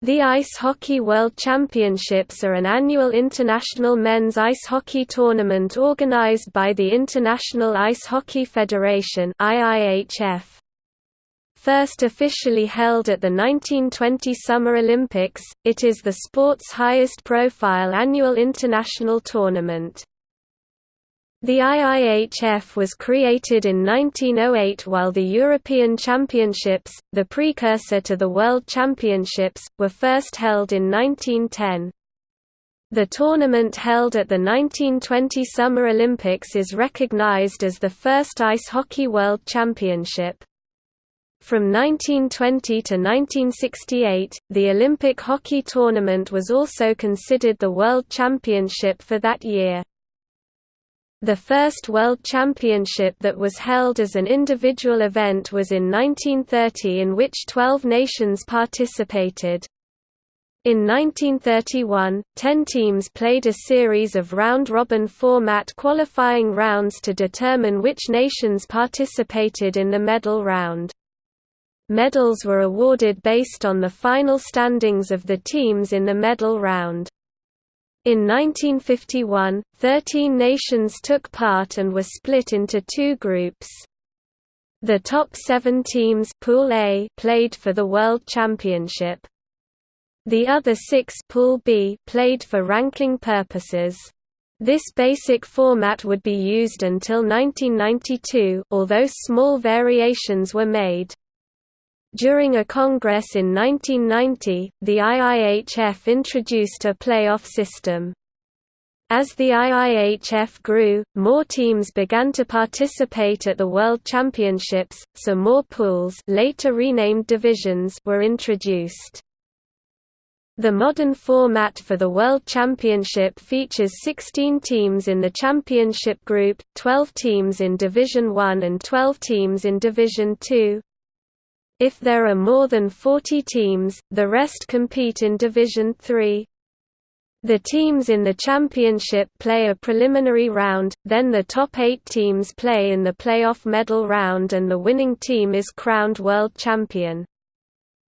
The Ice Hockey World Championships are an annual international men's ice hockey tournament organized by the International Ice Hockey Federation. First officially held at the 1920 Summer Olympics, it is the sport's highest profile annual international tournament. The IIHF was created in 1908 while the European Championships, the precursor to the World Championships, were first held in 1910. The tournament held at the 1920 Summer Olympics is recognized as the first Ice Hockey World Championship. From 1920 to 1968, the Olympic hockey tournament was also considered the World Championship for that year. The first World Championship that was held as an individual event was in 1930 in which 12 nations participated. In 1931, ten teams played a series of round-robin format qualifying rounds to determine which nations participated in the medal round. Medals were awarded based on the final standings of the teams in the medal round. In 1951, 13 nations took part and were split into two groups. The top seven teams Pool A played for the World Championship. The other six Pool B played for ranking purposes. This basic format would be used until 1992 although small variations were made. During a congress in 1990, the IIHF introduced a playoff system. As the IIHF grew, more teams began to participate at the World Championships, so more pools later renamed divisions were introduced. The modern format for the World Championship features 16 teams in the championship group, 12 teams in Division 1 and 12 teams in Division 2. If there are more than 40 teams, the rest compete in Division 3. The teams in the championship play a preliminary round, then the top eight teams play in the playoff medal round and the winning team is crowned world champion.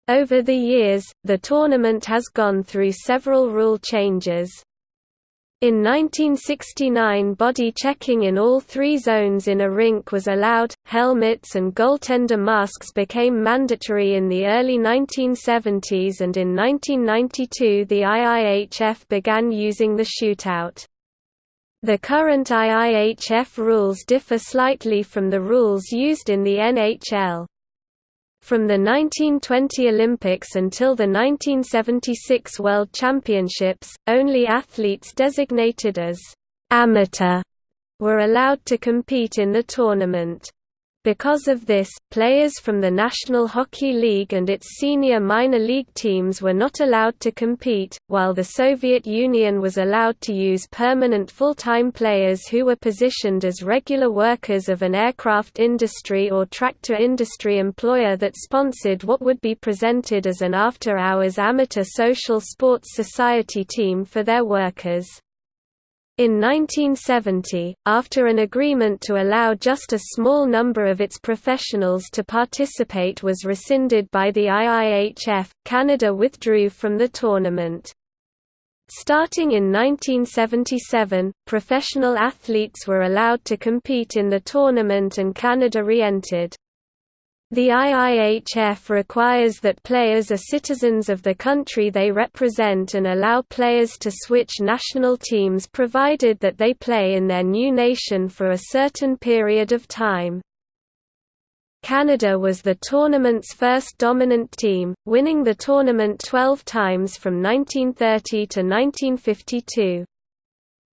Over the years, the tournament has gone through several rule changes. In 1969 body checking in all three zones in a rink was allowed, helmets and goaltender masks became mandatory in the early 1970s and in 1992 the IIHF began using the shootout. The current IIHF rules differ slightly from the rules used in the NHL. From the 1920 Olympics until the 1976 World Championships, only athletes designated as amateur were allowed to compete in the tournament. Because of this, players from the National Hockey League and its senior minor league teams were not allowed to compete, while the Soviet Union was allowed to use permanent full-time players who were positioned as regular workers of an aircraft industry or tractor industry employer that sponsored what would be presented as an after-hours amateur social sports society team for their workers. In 1970, after an agreement to allow just a small number of its professionals to participate was rescinded by the IIHF, Canada withdrew from the tournament. Starting in 1977, professional athletes were allowed to compete in the tournament and Canada re-entered. The IIHF requires that players are citizens of the country they represent and allow players to switch national teams provided that they play in their new nation for a certain period of time. Canada was the tournament's first dominant team, winning the tournament 12 times from 1930 to 1952.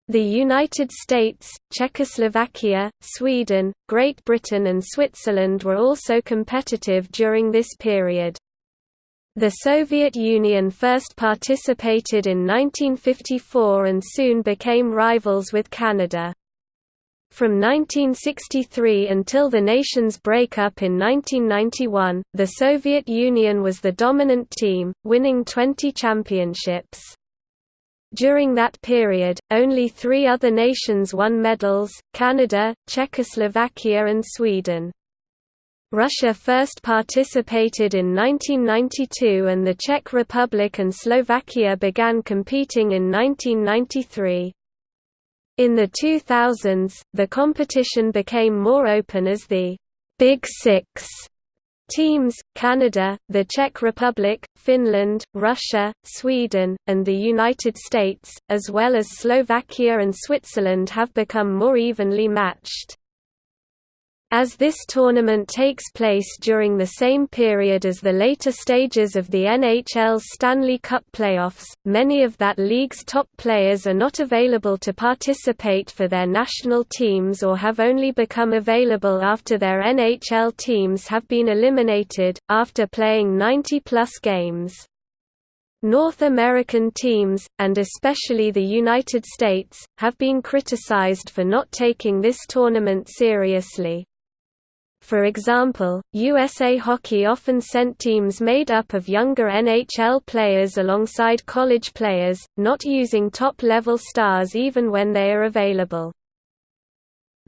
The United States, Czechoslovakia, Sweden, Great Britain and Switzerland were also competitive during this period. The Soviet Union first participated in 1954 and soon became rivals with Canada. From 1963 until the nation's breakup in 1991, the Soviet Union was the dominant team, winning 20 championships. During that period, only three other nations won medals, Canada, Czechoslovakia and Sweden. Russia first participated in 1992 and the Czech Republic and Slovakia began competing in 1993. In the 2000s, the competition became more open as the Big Six teams, Canada, the Czech Republic, Finland, Russia, Sweden, and the United States, as well as Slovakia and Switzerland have become more evenly matched. As this tournament takes place during the same period as the later stages of the NHL's Stanley Cup playoffs, many of that league's top players are not available to participate for their national teams or have only become available after their NHL teams have been eliminated, after playing 90-plus games. North American teams, and especially the United States, have been criticized for not taking this tournament seriously. For example, USA Hockey often sent teams made up of younger NHL players alongside college players, not using top-level stars even when they are available.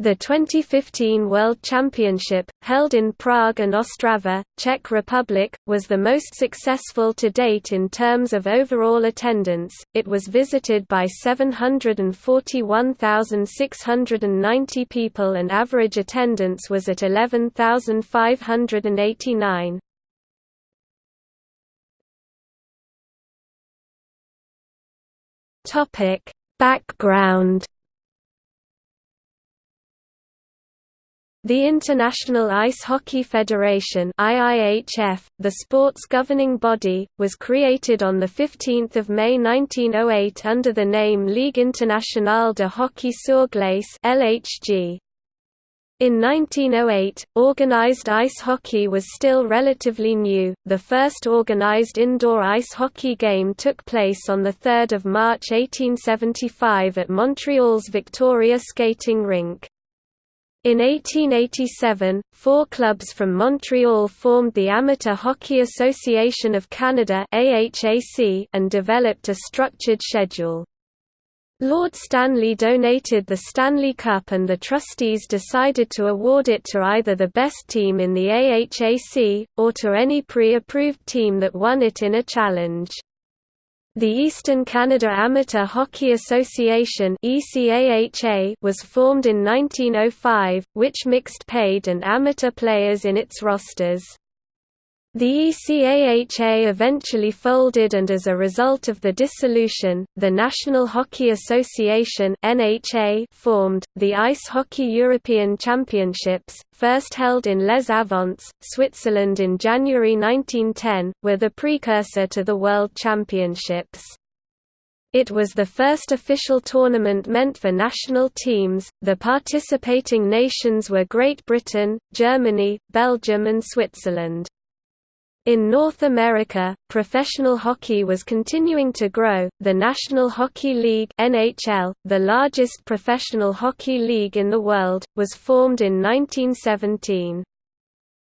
The 2015 World Championship, held in Prague and Ostrava, Czech Republic, was the most successful to date in terms of overall attendance. It was visited by 741,690 people and average attendance was at 11,589. Topic: Background The International Ice Hockey Federation IIHF, the sport's governing body, was created on 15 May 1908 under the name Ligue Internationale de Hockey sur Glace LHG. In 1908, organized ice hockey was still relatively new. The first organized indoor ice hockey game took place on 3 March 1875 at Montreal's Victoria Skating Rink. In 1887, four clubs from Montreal formed the Amateur Hockey Association of Canada and developed a structured schedule. Lord Stanley donated the Stanley Cup and the trustees decided to award it to either the best team in the AHAC, or to any pre-approved team that won it in a challenge. The Eastern Canada Amateur Hockey Association was formed in 1905, which mixed paid and amateur players in its rosters. The ECAHA eventually folded and as a result of the dissolution, the National Hockey Association (NHA) formed. The Ice Hockey European Championships, first held in Les Avants, Switzerland in January 1910, were the precursor to the World Championships. It was the first official tournament meant for national teams. The participating nations were Great Britain, Germany, Belgium, and Switzerland. In North America, professional hockey was continuing to grow. The National Hockey League (NHL), the largest professional hockey league in the world, was formed in 1917.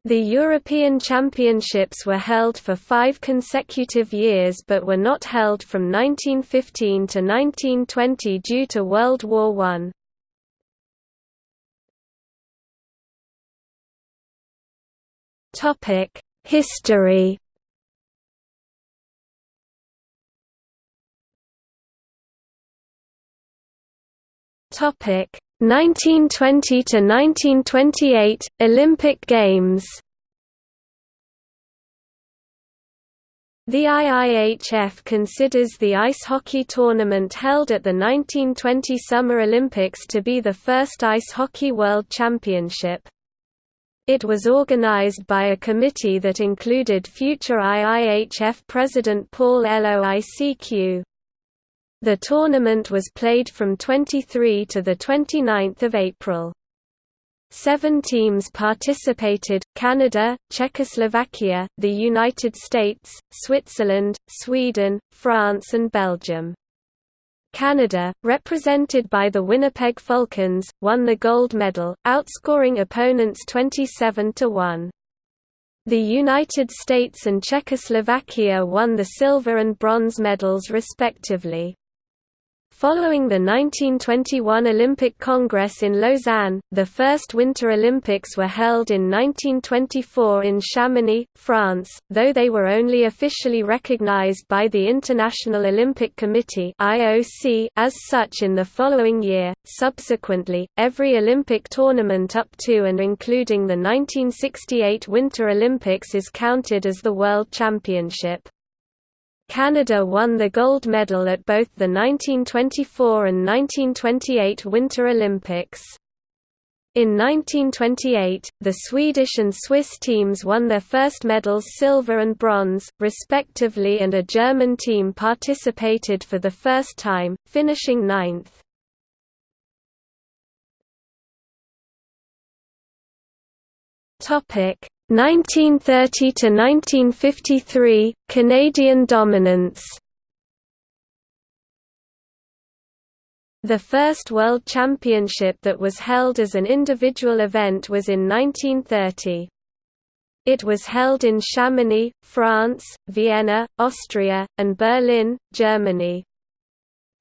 The European Championships were held for five consecutive years but were not held from 1915 to 1920 due to World War I. Topic History Topic 1920 to 1928 Olympic Games The IIHF considers the ice hockey tournament held at the 1920 Summer Olympics to be the first ice hockey world championship. It was organized by a committee that included future IIHF President Paul Loicq. The tournament was played from 23 to 29 April. Seven teams participated, Canada, Czechoslovakia, the United States, Switzerland, Sweden, France and Belgium. Canada, represented by the Winnipeg Falcons, won the gold medal, outscoring opponents 27 to 1. The United States and Czechoslovakia won the silver and bronze medals respectively. Following the 1921 Olympic Congress in Lausanne, the first Winter Olympics were held in 1924 in Chamonix, France, though they were only officially recognized by the International Olympic Committee (IOC) as such in the following year. Subsequently, every Olympic tournament up to and including the 1968 Winter Olympics is counted as the World Championship. Canada won the gold medal at both the 1924 and 1928 Winter Olympics. In 1928, the Swedish and Swiss teams won their first medals silver and bronze, respectively and a German team participated for the first time, finishing ninth. Topic 1930 to 1953 Canadian dominance The first World Championship that was held as an individual event was in 1930. It was held in Chamonix, France, Vienna, Austria, and Berlin, Germany.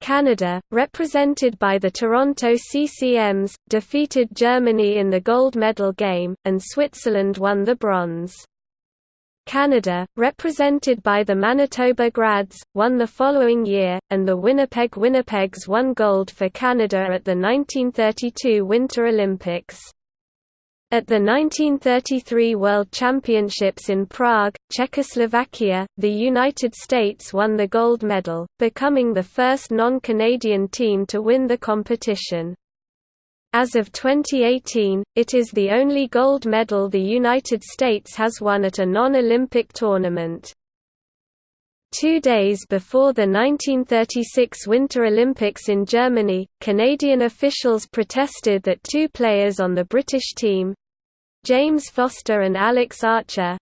Canada, represented by the Toronto CCMs, defeated Germany in the gold medal game, and Switzerland won the bronze. Canada, represented by the Manitoba Grads, won the following year, and the Winnipeg Winnipegs won gold for Canada at the 1932 Winter Olympics. At the 1933 World Championships in Prague, Czechoslovakia, the United States won the gold medal, becoming the first non-Canadian team to win the competition. As of 2018, it is the only gold medal the United States has won at a non-Olympic tournament. Two days before the 1936 Winter Olympics in Germany, Canadian officials protested that two players on the British team, James Foster and Alex Archer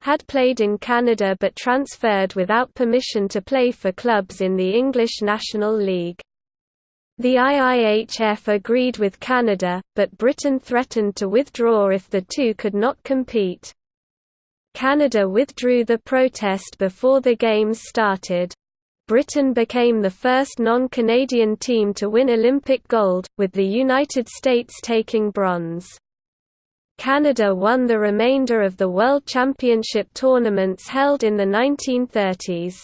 had played in Canada but transferred without permission to play for clubs in the English National League. The IIHF agreed with Canada, but Britain threatened to withdraw if the two could not compete. Canada withdrew the protest before the Games started. Britain became the first non-Canadian team to win Olympic gold, with the United States taking bronze. Canada won the remainder of the World Championship tournaments held in the 1930s.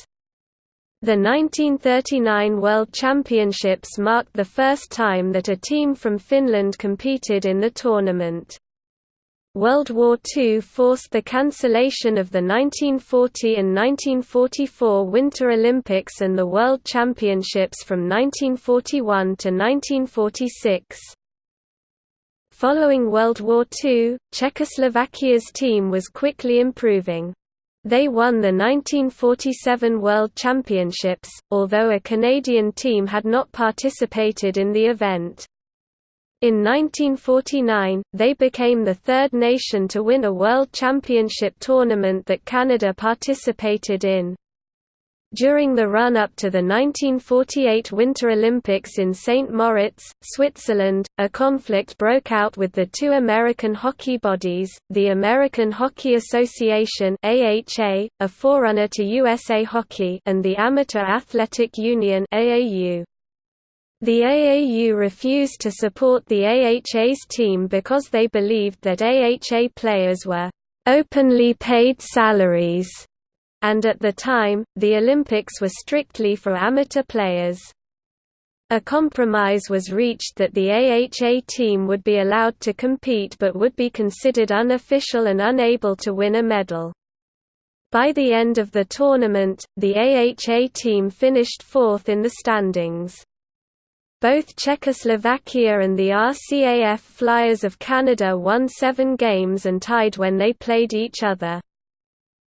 The 1939 World Championships marked the first time that a team from Finland competed in the tournament. World War II forced the cancellation of the 1940 and 1944 Winter Olympics and the World Championships from 1941 to 1946. Following World War II, Czechoslovakia's team was quickly improving. They won the 1947 World Championships, although a Canadian team had not participated in the event. In 1949, they became the third nation to win a World Championship tournament that Canada participated in. During the run-up to the 1948 Winter Olympics in St. Moritz, Switzerland, a conflict broke out with the two American hockey bodies, the American Hockey Association AHA, a forerunner to USA Hockey and the Amateur Athletic Union AAU. The AAU refused to support the AHA's team because they believed that AHA players were openly paid salaries and at the time, the Olympics were strictly for amateur players. A compromise was reached that the AHA team would be allowed to compete but would be considered unofficial and unable to win a medal. By the end of the tournament, the AHA team finished fourth in the standings. Both Czechoslovakia and the RCAF Flyers of Canada won seven games and tied when they played each other.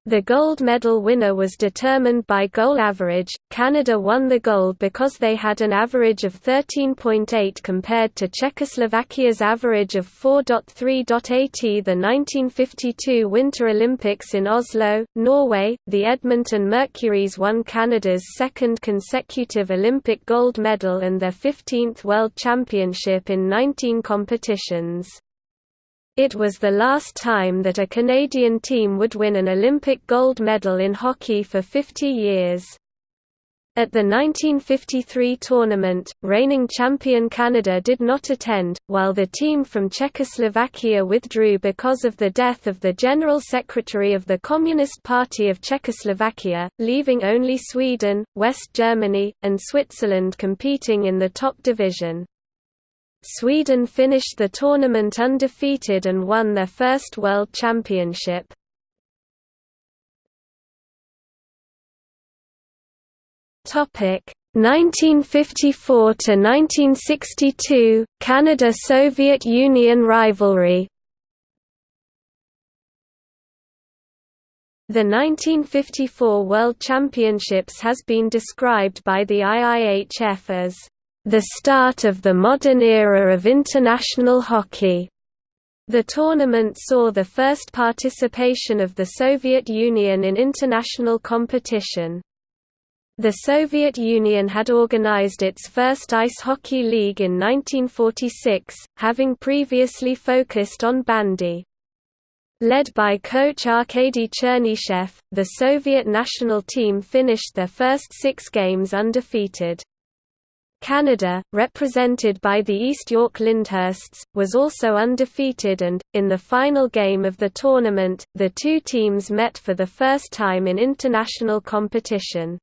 The gold medal winner was determined by goal average. Canada won the gold because they had an average of 13.8 compared to Czechoslovakia's average of 4.3.80. The 1952 Winter Olympics in Oslo, Norway, the Edmonton Mercuries won Canada's second consecutive Olympic gold medal and their 15th World Championship in 19 competitions. It was the last time that a Canadian team would win an Olympic gold medal in hockey for 50 years. At the 1953 tournament, reigning champion Canada did not attend, while the team from Czechoslovakia withdrew because of the death of the General Secretary of the Communist Party of Czechoslovakia, leaving only Sweden, West Germany, and Switzerland competing in the top division. Sweden finished the tournament undefeated and won their first World Championship. Topic 1954 to 1962 Canada Soviet Union rivalry The 1954 World Championships has been described by the IIHF as the start of the modern era of international hockey. The tournament saw the first participation of the Soviet Union in international competition. The Soviet Union had organized its first ice hockey league in 1946, having previously focused on bandy. Led by coach Arkady Chernyshev, the Soviet national team finished their first six games undefeated. Canada, represented by the East York Lyndhursts, was also undefeated and, in the final game of the tournament, the two teams met for the first time in international competition.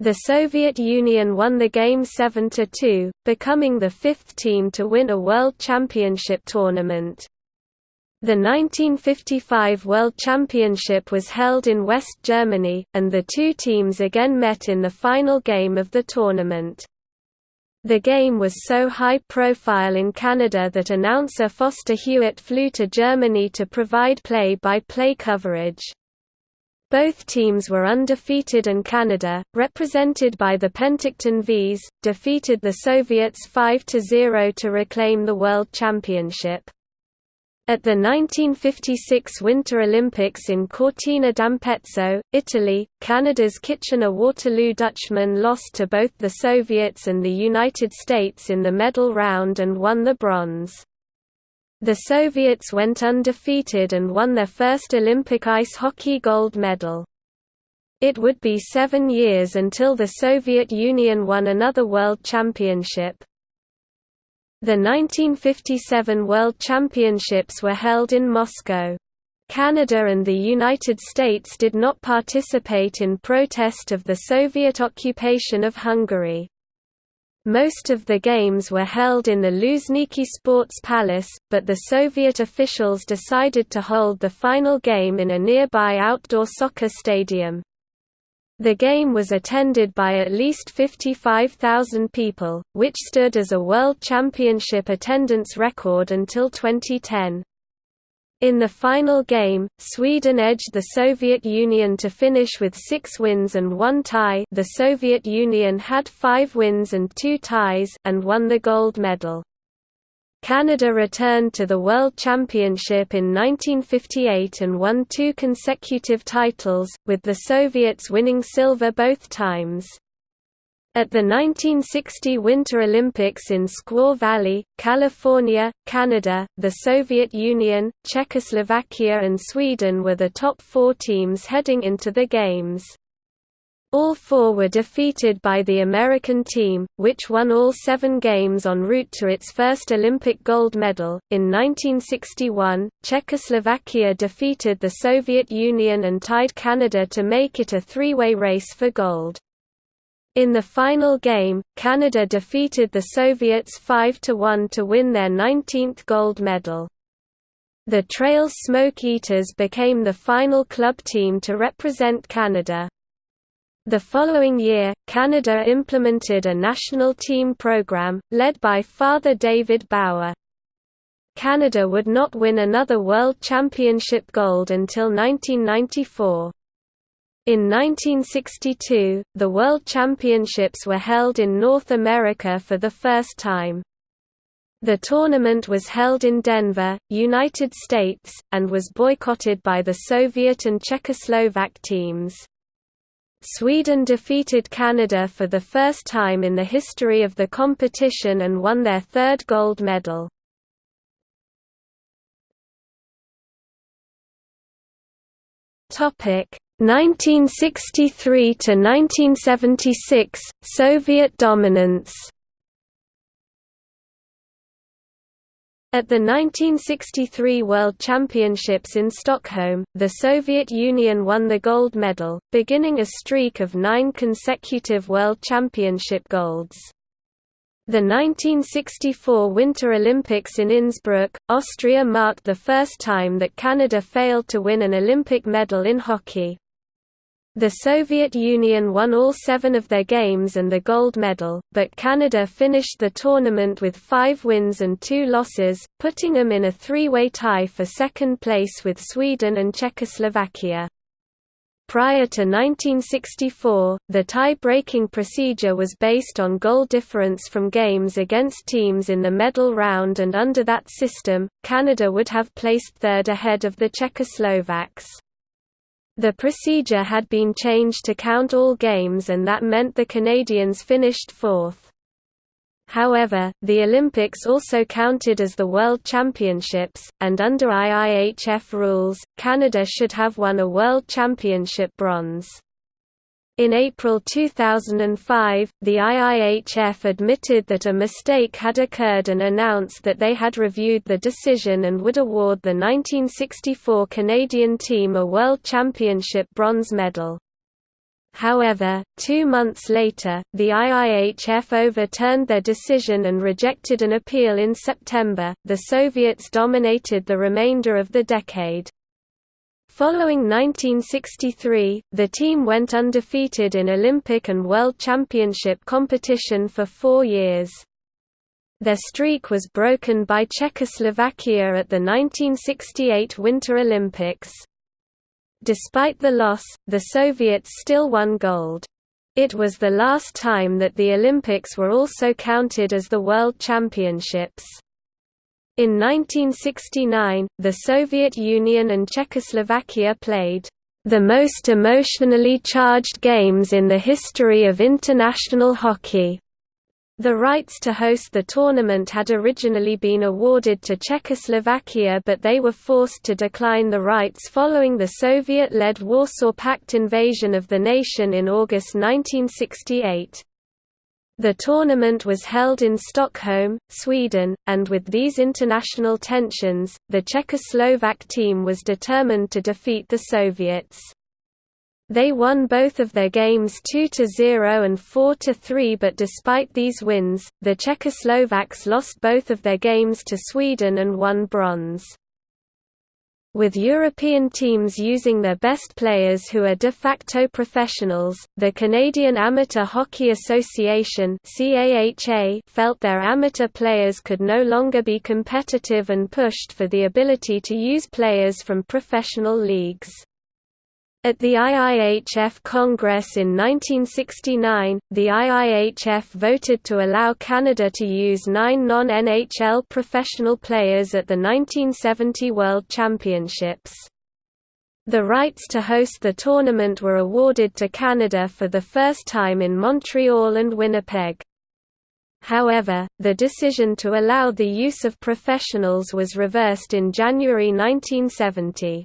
The Soviet Union won the game 7–2, becoming the fifth team to win a World Championship tournament. The 1955 World Championship was held in West Germany, and the two teams again met in the final game of the tournament. The game was so high profile in Canada that announcer Foster Hewitt flew to Germany to provide play-by-play -play coverage. Both teams were undefeated and Canada, represented by the Penticton Vees, defeated the Soviets 5–0 to reclaim the World Championship. At the 1956 Winter Olympics in Cortina d'Ampezzo, Italy, Canada's Kitchener-Waterloo Dutchmen lost to both the Soviets and the United States in the medal round and won the bronze. The Soviets went undefeated and won their first Olympic ice hockey gold medal. It would be seven years until the Soviet Union won another World Championship. The 1957 World Championships were held in Moscow. Canada and the United States did not participate in protest of the Soviet occupation of Hungary. Most of the games were held in the Luzhniki Sports Palace, but the Soviet officials decided to hold the final game in a nearby outdoor soccer stadium. The game was attended by at least 55,000 people, which stood as a World Championship attendance record until 2010. In the final game, Sweden edged the Soviet Union to finish with six wins and one tie the Soviet Union had five wins and two ties and won the gold medal. Canada returned to the World Championship in 1958 and won two consecutive titles, with the Soviets winning silver both times. At the 1960 Winter Olympics in Squaw Valley, California, Canada, the Soviet Union, Czechoslovakia and Sweden were the top four teams heading into the Games. All four were defeated by the American team, which won all seven games en route to its first Olympic gold medal. In 1961, Czechoslovakia defeated the Soviet Union and tied Canada to make it a three way race for gold. In the final game, Canada defeated the Soviets 5–1 to win their 19th gold medal. The Trails Smoke Eaters became the final club team to represent Canada. The following year, Canada implemented a national team program, led by Father David Bauer. Canada would not win another World Championship gold until 1994. In 1962, the World Championships were held in North America for the first time. The tournament was held in Denver, United States, and was boycotted by the Soviet and Czechoslovak teams. Sweden defeated Canada for the first time in the history of the competition and won their third gold medal. Topic: 1963 to 1976 Soviet dominance At the 1963 World Championships in Stockholm, the Soviet Union won the gold medal, beginning a streak of nine consecutive World Championship golds. The 1964 Winter Olympics in Innsbruck, Austria marked the first time that Canada failed to win an Olympic medal in hockey. The Soviet Union won all seven of their games and the gold medal, but Canada finished the tournament with five wins and two losses, putting them in a three-way tie for second place with Sweden and Czechoslovakia. Prior to 1964, the tie-breaking procedure was based on goal difference from games against teams in the medal round and under that system, Canada would have placed third ahead of the Czechoslovaks. The procedure had been changed to count all games and that meant the Canadians finished fourth. However, the Olympics also counted as the World Championships, and under IIHF rules, Canada should have won a World Championship bronze. In April 2005, the IIHF admitted that a mistake had occurred and announced that they had reviewed the decision and would award the 1964 Canadian team a World Championship bronze medal. However, two months later, the IIHF overturned their decision and rejected an appeal in September. The Soviets dominated the remainder of the decade. Following 1963, the team went undefeated in Olympic and World Championship competition for four years. Their streak was broken by Czechoslovakia at the 1968 Winter Olympics. Despite the loss, the Soviets still won gold. It was the last time that the Olympics were also counted as the World Championships. In 1969, the Soviet Union and Czechoslovakia played the most emotionally charged games in the history of international hockey. The rights to host the tournament had originally been awarded to Czechoslovakia but they were forced to decline the rights following the Soviet-led Warsaw Pact invasion of the nation in August 1968. The tournament was held in Stockholm, Sweden, and with these international tensions, the Czechoslovak team was determined to defeat the Soviets. They won both of their games 2–0 and 4–3 but despite these wins, the Czechoslovaks lost both of their games to Sweden and won bronze. With European teams using their best players who are de facto professionals, the Canadian Amateur Hockey Association felt their amateur players could no longer be competitive and pushed for the ability to use players from professional leagues. At the IIHF Congress in 1969, the IIHF voted to allow Canada to use nine non-NHL professional players at the 1970 World Championships. The rights to host the tournament were awarded to Canada for the first time in Montreal and Winnipeg. However, the decision to allow the use of professionals was reversed in January 1970.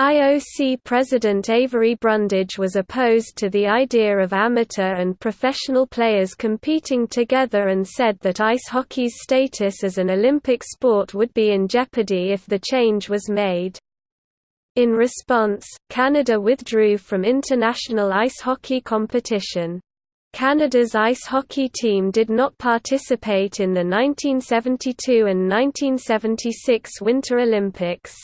IOC President Avery Brundage was opposed to the idea of amateur and professional players competing together and said that ice hockey's status as an Olympic sport would be in jeopardy if the change was made. In response, Canada withdrew from international ice hockey competition. Canada's ice hockey team did not participate in the 1972 and 1976 Winter Olympics.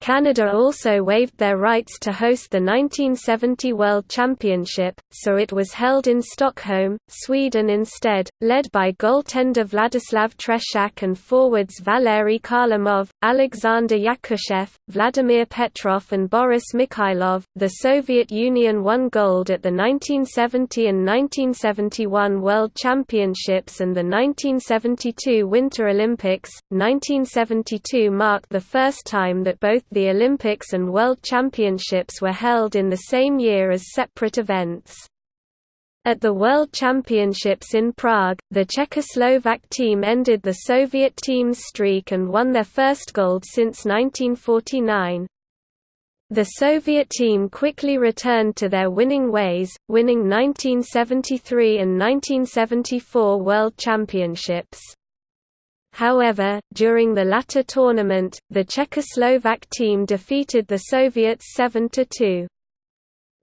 Canada also waived their rights to host the 1970 World Championship, so it was held in Stockholm, Sweden instead, led by goaltender Vladislav Tretiak and forwards Valery Kharlamov, Alexander Yakushev, Vladimir Petrov, and Boris Mikhailov. The Soviet Union won gold at the 1970 and 1971 World Championships and the 1972 Winter Olympics. 1972 marked the first time that both the Olympics and World Championships were held in the same year as separate events. At the World Championships in Prague, the Czechoslovak team ended the Soviet team's streak and won their first gold since 1949. The Soviet team quickly returned to their winning ways, winning 1973 and 1974 World Championships. However, during the latter tournament, the Czechoslovak team defeated the Soviets 7–2.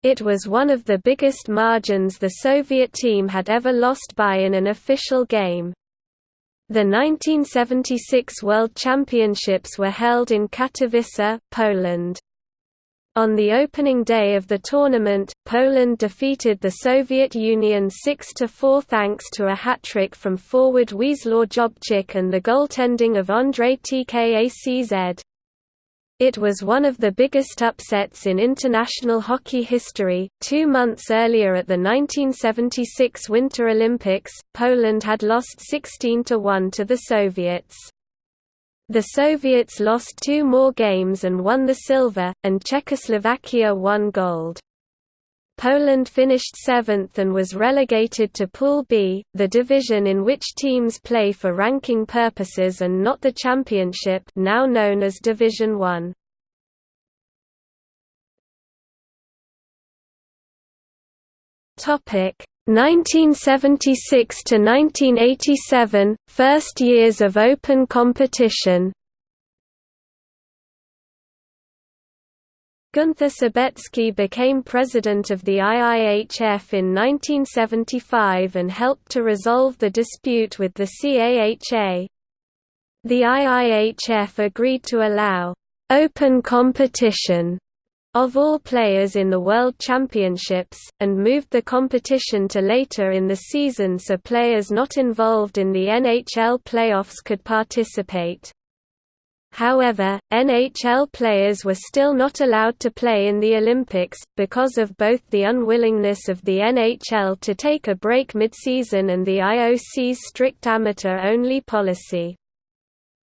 It was one of the biggest margins the Soviet team had ever lost by in an official game. The 1976 World Championships were held in Katowice, Poland. On the opening day of the tournament, Poland defeated the Soviet Union 6–4 thanks to a hat-trick from forward Wiesław Jobczyk and the goaltending of Andrzej Tkacz. It was one of the biggest upsets in international hockey history. Two months earlier at the 1976 Winter Olympics, Poland had lost 16 1 to the Soviets. The Soviets lost two more games and won the silver, and Czechoslovakia won gold. Poland finished seventh and was relegated to Pool B, the division in which teams play for ranking purposes and not the championship now known as Division 1. Topic 1976 to 1987 first years of open competition Gunther Sabetzki became president of the IIHF in 1975 and helped to resolve the dispute with the CAHA. The IIHF agreed to allow open competition of all players in the World Championships, and moved the competition to later in the season so players not involved in the NHL playoffs could participate. However, NHL players were still not allowed to play in the Olympics, because of both the unwillingness of the NHL to take a break mid-season and the IOC's strict amateur-only policy.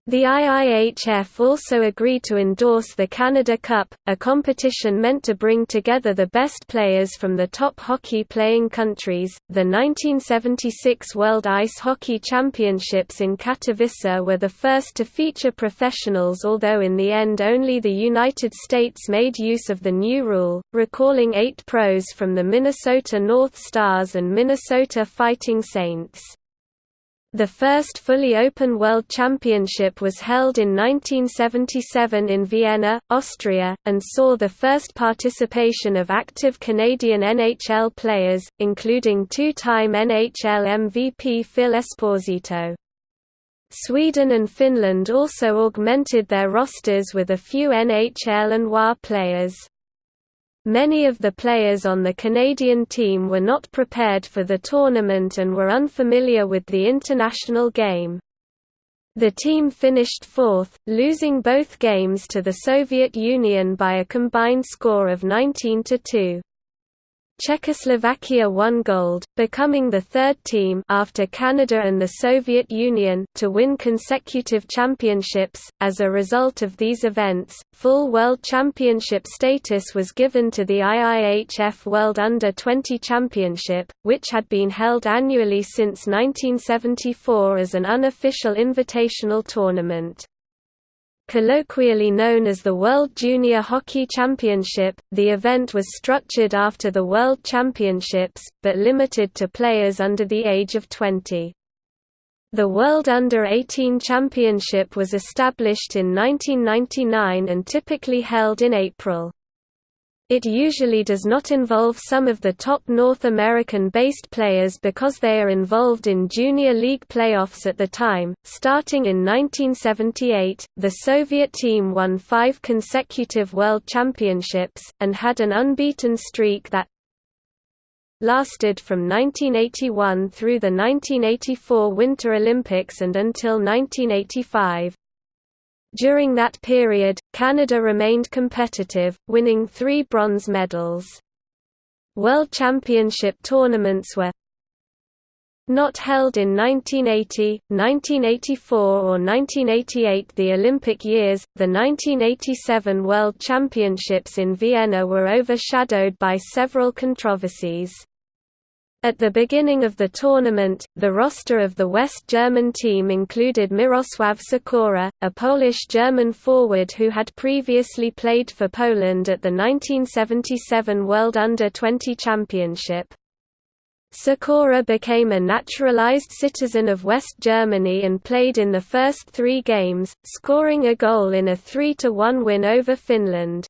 The IIHF also agreed to endorse the Canada Cup, a competition meant to bring together the best players from the top hockey playing countries. The 1976 World Ice Hockey Championships in Katowice were the first to feature professionals, although in the end only the United States made use of the new rule, recalling eight pros from the Minnesota North Stars and Minnesota Fighting Saints. The first fully open World Championship was held in 1977 in Vienna, Austria, and saw the first participation of active Canadian NHL players, including two-time NHL MVP Phil Esposito. Sweden and Finland also augmented their rosters with a few NHL and WHA players. Many of the players on the Canadian team were not prepared for the tournament and were unfamiliar with the international game. The team finished fourth, losing both games to the Soviet Union by a combined score of 19–2. Czechoslovakia won gold, becoming the third team after Canada and the Soviet Union to win consecutive championships. As a result of these events, full World Championship status was given to the IIHF World Under-20 Championship, which had been held annually since 1974 as an unofficial invitational tournament. Colloquially known as the World Junior Hockey Championship, the event was structured after the World Championships, but limited to players under the age of 20. The World Under-18 Championship was established in 1999 and typically held in April. It usually does not involve some of the top North American-based players because they are involved in junior league playoffs at the time. Starting in 1978, the Soviet team won five consecutive World Championships, and had an unbeaten streak that lasted from 1981 through the 1984 Winter Olympics and until 1985. During that period, Canada remained competitive, winning three bronze medals. World Championship tournaments were not held in 1980, 1984 or 1988 the Olympic years, the 1987 World Championships in Vienna were overshadowed by several controversies. At the beginning of the tournament, the roster of the West German team included Mirosław Sikora, a Polish-German forward who had previously played for Poland at the 1977 World Under-20 Championship. Sikora became a naturalized citizen of West Germany and played in the first three games, scoring a goal in a 3–1 win over Finland.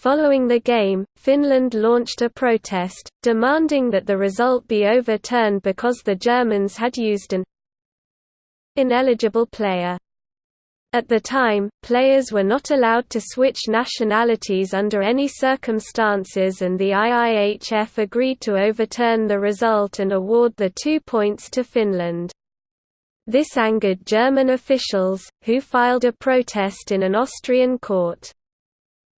Following the game, Finland launched a protest, demanding that the result be overturned because the Germans had used an ineligible player. At the time, players were not allowed to switch nationalities under any circumstances and the IIHF agreed to overturn the result and award the two points to Finland. This angered German officials, who filed a protest in an Austrian court.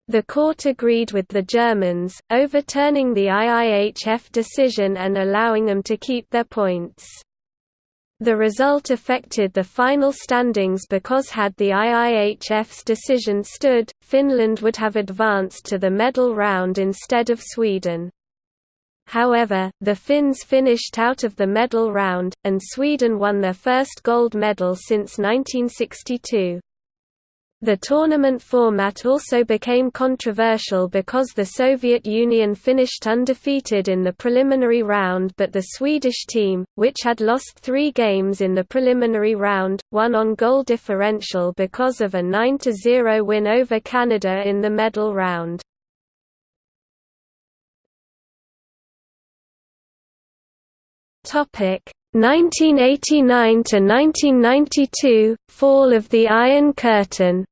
The court agreed with the Germans, overturning the IIHF decision and allowing them to keep their points. The result affected the final standings because had the IIHF's decision stood, Finland would have advanced to the medal round instead of Sweden. However, the Finns finished out of the medal round, and Sweden won their first gold medal since 1962. The tournament format also became controversial because the Soviet Union finished undefeated in the preliminary round but the Swedish team, which had lost three games in the preliminary round, won on goal differential because of a 9–0 win over Canada in the medal round. Topic 1989 to 1992 Fall of the Iron Curtain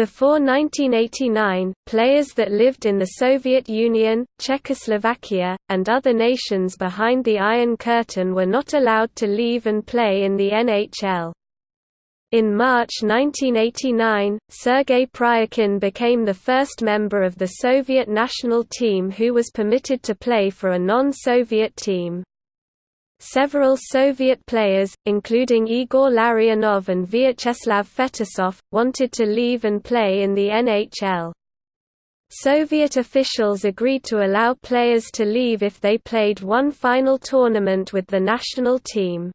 Before 1989, players that lived in the Soviet Union, Czechoslovakia, and other nations behind the Iron Curtain were not allowed to leave and play in the NHL. In March 1989, Sergei Pryakin became the first member of the Soviet national team who was permitted to play for a non-Soviet team. Several Soviet players, including Igor Larionov and Vyacheslav Fetisov, wanted to leave and play in the NHL. Soviet officials agreed to allow players to leave if they played one final tournament with the national team.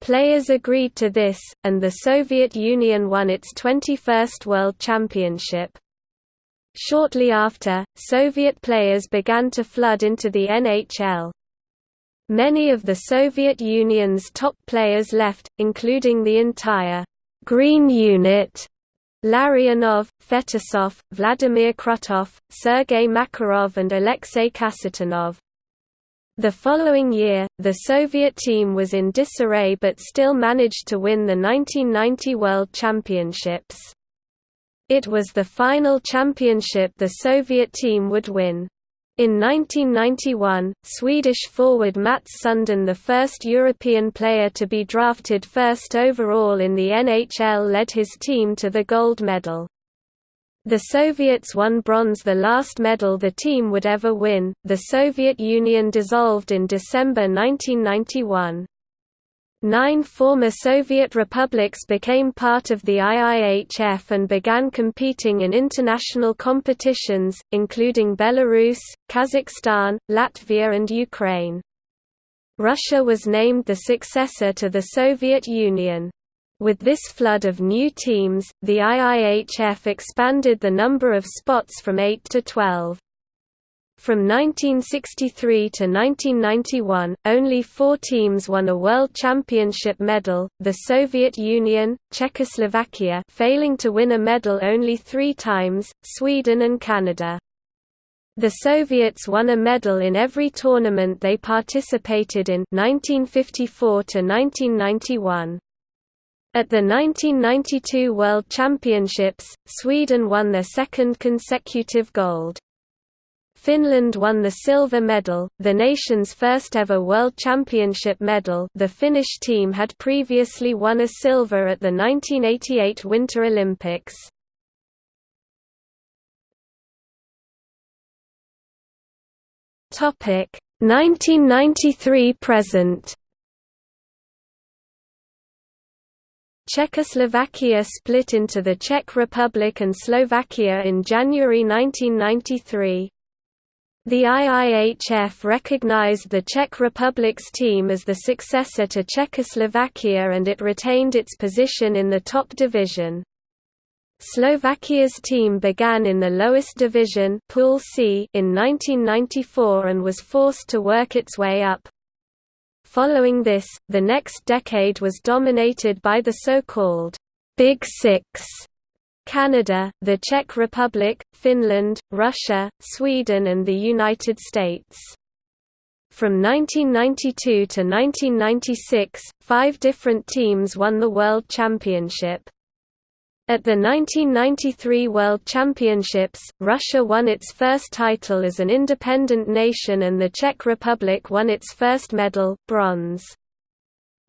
Players agreed to this, and the Soviet Union won its 21st World Championship. Shortly after, Soviet players began to flood into the NHL. Many of the Soviet Union's top players left, including the entire «Green Unit» Larionov, Fetisov, Vladimir Krutov, Sergei Makarov and Alexei Kasatonov. The following year, the Soviet team was in disarray but still managed to win the 1990 World Championships. It was the final championship the Soviet team would win. In 1991, Swedish forward Mats Sundin the first European player to be drafted first overall in the NHL led his team to the gold medal. The Soviets won bronze the last medal the team would ever win. The Soviet Union dissolved in December 1991. Nine former Soviet republics became part of the IIHF and began competing in international competitions, including Belarus, Kazakhstan, Latvia and Ukraine. Russia was named the successor to the Soviet Union. With this flood of new teams, the IIHF expanded the number of spots from 8 to 12. From 1963 to 1991, only four teams won a World Championship medal, the Soviet Union, Czechoslovakia failing to win a medal only three times, Sweden and Canada. The Soviets won a medal in every tournament they participated in 1954 to 1991. At the 1992 World Championships, Sweden won their second consecutive gold. Finland won the silver medal, the nation's first ever World Championship medal the Finnish team had previously won a silver at the 1988 Winter Olympics. Topic 1993 present. Czechoslovakia split into the Czech Republic and Slovakia in January 1993. The IIHF recognized the Czech Republic's team as the successor to Czechoslovakia and it retained its position in the top division. Slovakia's team began in the lowest division Pool C in 1994 and was forced to work its way up. Following this, the next decade was dominated by the so-called Big Six Canada, the Czech Republic, Finland, Russia, Sweden and the United States. From 1992 to 1996, five different teams won the World Championship. At the 1993 World Championships, Russia won its first title as an independent nation and the Czech Republic won its first medal, bronze.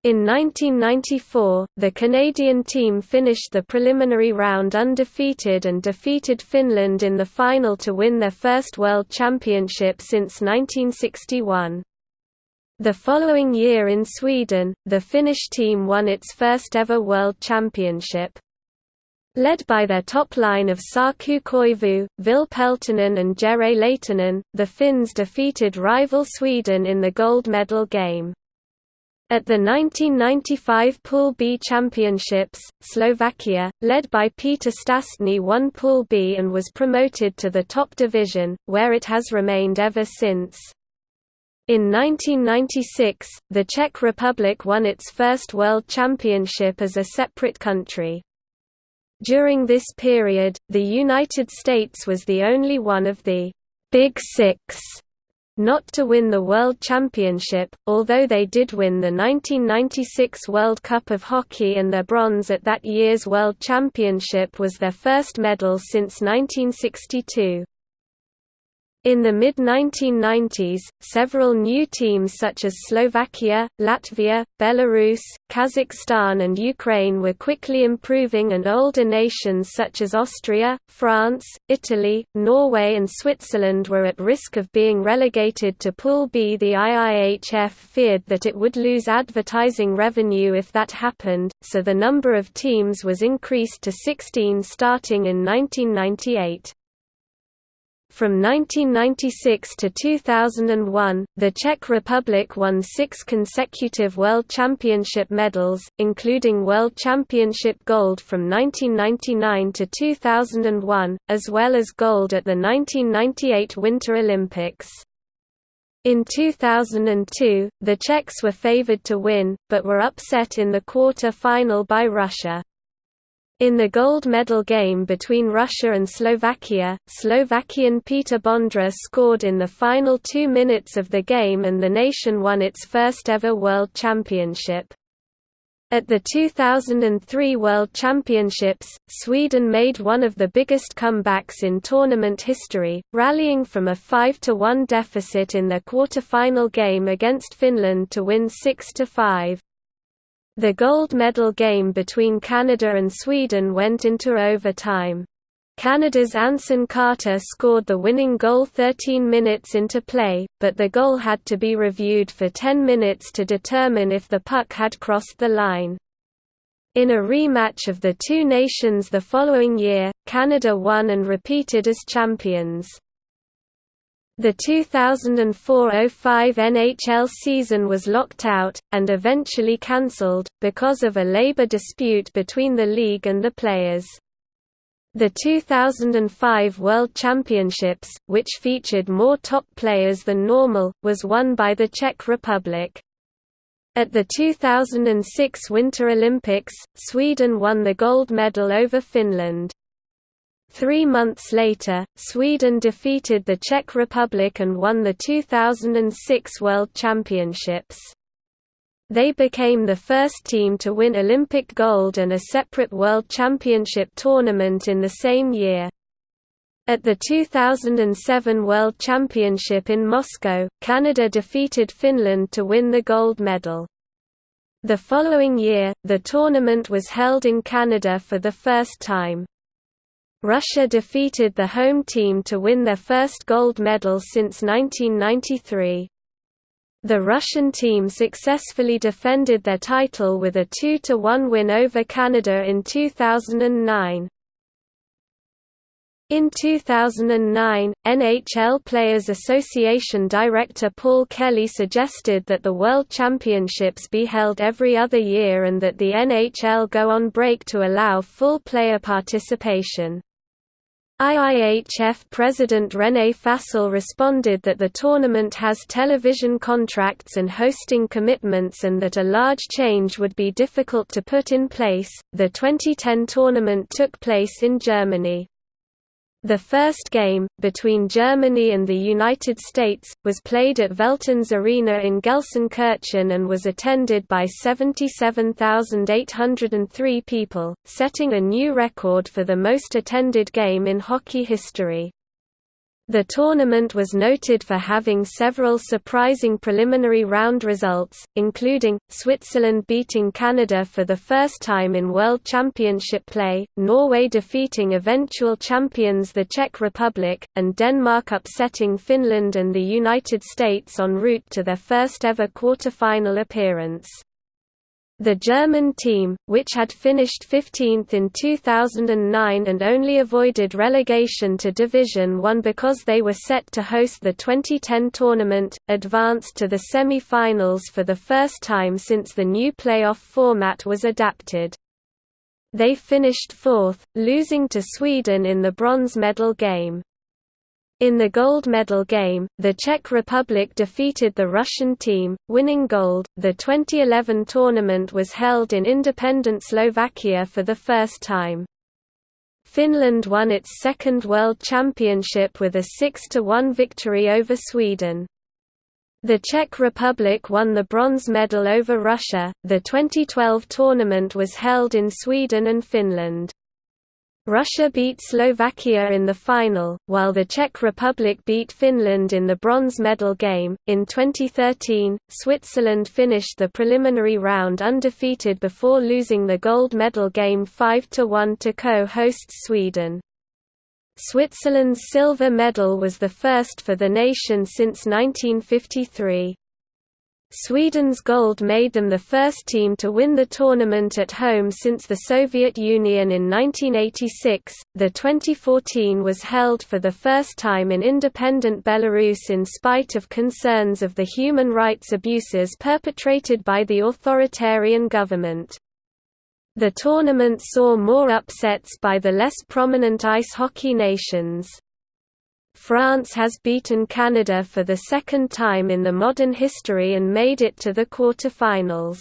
In 1994, the Canadian team finished the preliminary round undefeated and defeated Finland in the final to win their first World Championship since 1961. The following year in Sweden, the Finnish team won its first ever World Championship. Led by their top line of Saku Koivu, Ville Peltonen and Jere Lehtinen, the Finns defeated rival Sweden in the gold medal game. At the 1995 Pool B Championships, Slovakia, led by Peter Stastny won Pool B and was promoted to the top division, where it has remained ever since. In 1996, the Czech Republic won its first World Championship as a separate country. During this period, the United States was the only one of the Big Six not to win the World Championship, although they did win the 1996 World Cup of Hockey and their bronze at that year's World Championship was their first medal since 1962. In the mid-1990s, several new teams such as Slovakia, Latvia, Belarus, Kazakhstan and Ukraine were quickly improving and older nations such as Austria, France, Italy, Norway and Switzerland were at risk of being relegated to Pool B. The IIHF feared that it would lose advertising revenue if that happened, so the number of teams was increased to 16 starting in 1998. From 1996 to 2001, the Czech Republic won six consecutive World Championship medals, including World Championship gold from 1999 to 2001, as well as gold at the 1998 Winter Olympics. In 2002, the Czechs were favoured to win, but were upset in the quarter-final by Russia. In the gold medal game between Russia and Slovakia, Slovakian Peter Bondra scored in the final two minutes of the game and the nation won its first ever World Championship. At the 2003 World Championships, Sweden made one of the biggest comebacks in tournament history, rallying from a 5–1 deficit in their quarter-final game against Finland to win 6–5. The gold medal game between Canada and Sweden went into overtime. Canada's Anson Carter scored the winning goal 13 minutes into play, but the goal had to be reviewed for 10 minutes to determine if the puck had crossed the line. In a rematch of the two nations the following year, Canada won and repeated as champions. The 2004–05 NHL season was locked out, and eventually cancelled, because of a labor dispute between the league and the players. The 2005 World Championships, which featured more top players than normal, was won by the Czech Republic. At the 2006 Winter Olympics, Sweden won the gold medal over Finland. Three months later, Sweden defeated the Czech Republic and won the 2006 World Championships. They became the first team to win Olympic gold and a separate World Championship tournament in the same year. At the 2007 World Championship in Moscow, Canada defeated Finland to win the gold medal. The following year, the tournament was held in Canada for the first time. Russia defeated the home team to win their first gold medal since 1993. The Russian team successfully defended their title with a 2–1 win over Canada in 2009. In 2009, NHL Players Association director Paul Kelly suggested that the World Championships be held every other year and that the NHL go on break to allow full player participation. IIHF President René Fasel responded that the tournament has television contracts and hosting commitments and that a large change would be difficult to put in place. The 2010 tournament took place in Germany. The first game, between Germany and the United States, was played at Veltins Arena in Gelsenkirchen and was attended by 77,803 people, setting a new record for the most attended game in hockey history. The tournament was noted for having several surprising preliminary round results, including, Switzerland beating Canada for the first time in World Championship play, Norway defeating eventual champions the Czech Republic, and Denmark upsetting Finland and the United States en route to their first ever quarter-final appearance. The German team, which had finished 15th in 2009 and only avoided relegation to Division One because they were set to host the 2010 tournament, advanced to the semi-finals for the first time since the new playoff format was adapted. They finished fourth, losing to Sweden in the bronze medal game. In the gold medal game, the Czech Republic defeated the Russian team, winning gold. The 2011 tournament was held in independent Slovakia for the first time. Finland won its second World Championship with a 6–1 victory over Sweden. The Czech Republic won the bronze medal over Russia. The 2012 tournament was held in Sweden and Finland. Russia beat Slovakia in the final, while the Czech Republic beat Finland in the bronze medal game. In 2013, Switzerland finished the preliminary round undefeated before losing the gold medal game 5 1 to co hosts Sweden. Switzerland's silver medal was the first for the nation since 1953. Sweden's gold made them the first team to win the tournament at home since the Soviet Union in 1986. The 2014 was held for the first time in independent Belarus in spite of concerns of the human rights abuses perpetrated by the authoritarian government. The tournament saw more upsets by the less prominent ice hockey nations. France has beaten Canada for the second time in the modern history and made it to the quarter-finals.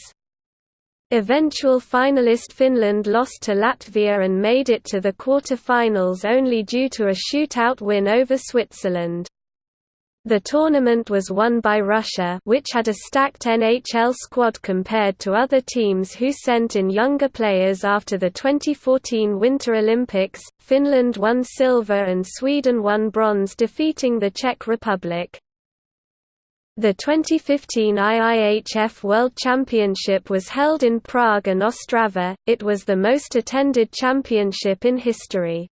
Eventual finalist Finland lost to Latvia and made it to the quarter-finals only due to a shootout win over Switzerland. The tournament was won by Russia which had a stacked NHL squad compared to other teams who sent in younger players after the 2014 Winter Olympics. Finland won silver and Sweden won bronze defeating the Czech Republic. The 2015 IIHF World Championship was held in Prague and Ostrava, it was the most attended championship in history.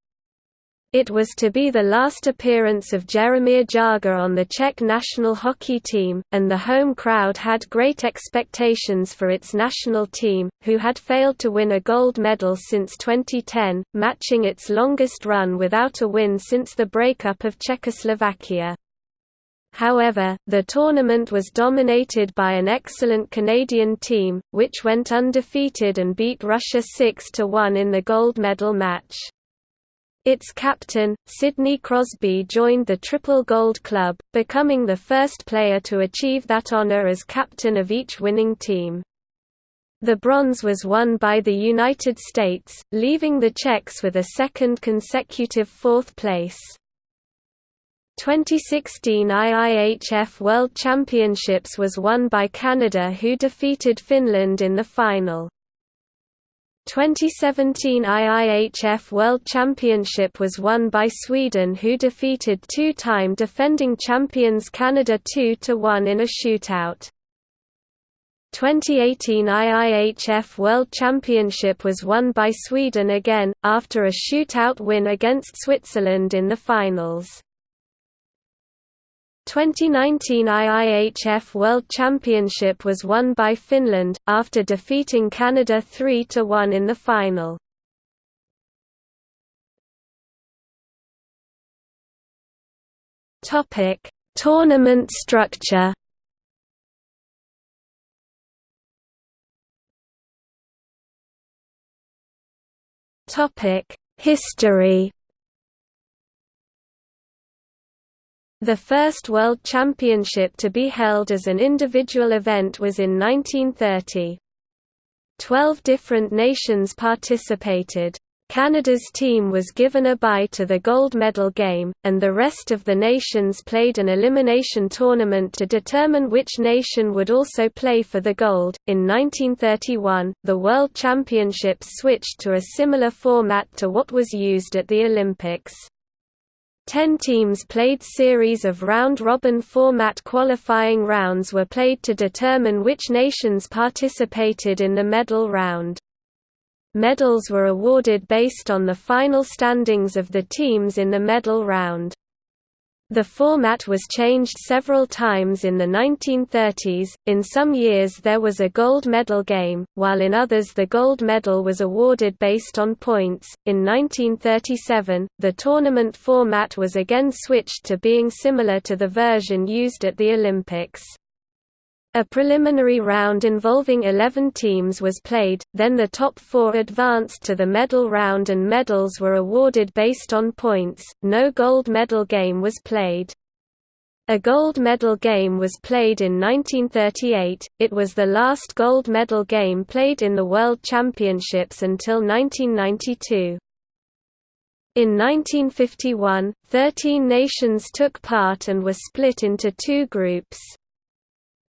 It was to be the last appearance of Jaromír Jágr on the Czech national hockey team, and the home crowd had great expectations for its national team, who had failed to win a gold medal since 2010, matching its longest run without a win since the breakup of Czechoslovakia. However, the tournament was dominated by an excellent Canadian team, which went undefeated and beat Russia 6–1 in the gold medal match. Its captain, Sidney Crosby joined the Triple Gold Club, becoming the first player to achieve that honor as captain of each winning team. The bronze was won by the United States, leaving the Czechs with a second consecutive fourth place. 2016 IIHF World Championships was won by Canada who defeated Finland in the final. 2017 IIHF World Championship was won by Sweden who defeated two-time defending champions Canada 2–1 in a shootout. 2018 IIHF World Championship was won by Sweden again, after a shootout win against Switzerland in the finals. 2019 IIHF World Championship was won by Finland, after defeating Canada 3–1 in the final. Tournament structure. History. The first World Championship to be held as an individual event was in 1930. Twelve different nations participated. Canada's team was given a bye to the gold medal game, and the rest of the nations played an elimination tournament to determine which nation would also play for the gold. In 1931, the World Championships switched to a similar format to what was used at the Olympics. Ten teams played series of round-robin format qualifying rounds were played to determine which nations participated in the medal round. Medals were awarded based on the final standings of the teams in the medal round. The format was changed several times in the 1930s, in some years there was a gold medal game, while in others the gold medal was awarded based on points. In 1937, the tournament format was again switched to being similar to the version used at the Olympics. A preliminary round involving 11 teams was played, then the top four advanced to the medal round and medals were awarded based on points. No gold medal game was played. A gold medal game was played in 1938, it was the last gold medal game played in the World Championships until 1992. In 1951, 13 nations took part and were split into two groups.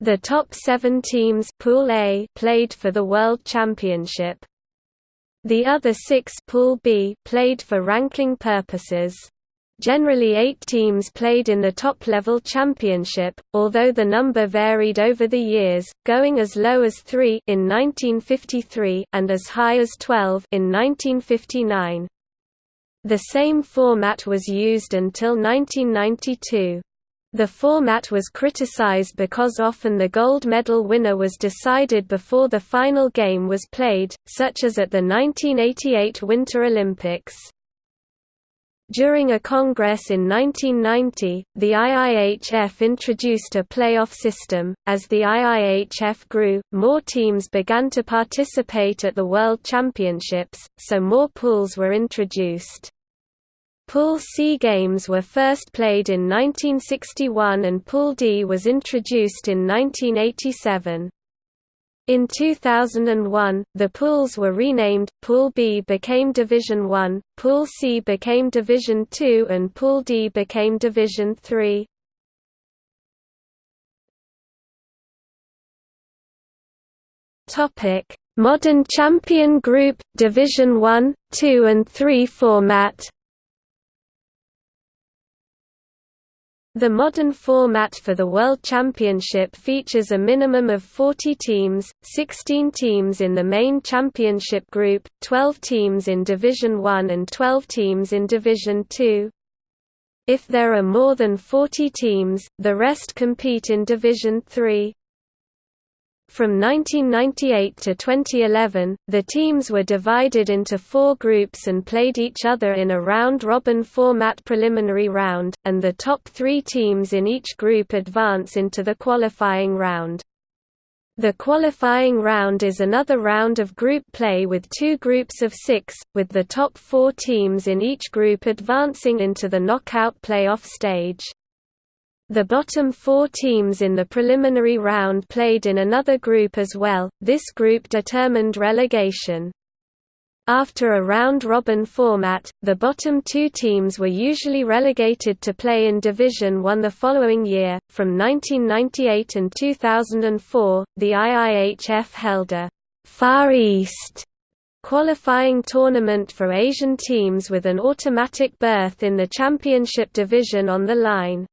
The top seven teams Pool A played for the World Championship. The other six Pool B played for ranking purposes. Generally eight teams played in the top-level championship, although the number varied over the years, going as low as three in 1953 and as high as 12 in 1959. The same format was used until 1992. The format was criticized because often the gold medal winner was decided before the final game was played, such as at the 1988 Winter Olympics. During a congress in 1990, the IIHF introduced a playoff system. As the IIHF grew, more teams began to participate at the World Championships, so more pools were introduced. Pool C games were first played in 1961 and Pool D was introduced in 1987. In 2001, the pools were renamed, Pool B became Division 1, Pool C became Division 2 and Pool D became Division 3. Modern Champion Group, Division 1, 2 and 3 format The modern format for the World Championship features a minimum of 40 teams, 16 teams in the main championship group, 12 teams in Division 1 and 12 teams in Division 2. If there are more than 40 teams, the rest compete in Division 3. From 1998 to 2011, the teams were divided into four groups and played each other in a round-robin format preliminary round, and the top three teams in each group advance into the qualifying round. The qualifying round is another round of group play with two groups of six, with the top four teams in each group advancing into the knockout playoff stage. The bottom four teams in the preliminary round played in another group as well, this group determined relegation. After a round-robin format, the bottom two teams were usually relegated to play in Division One the following year. From 1998 and 2004, the IIHF held a Far East qualifying tournament for Asian teams with an automatic berth in the championship division on the line.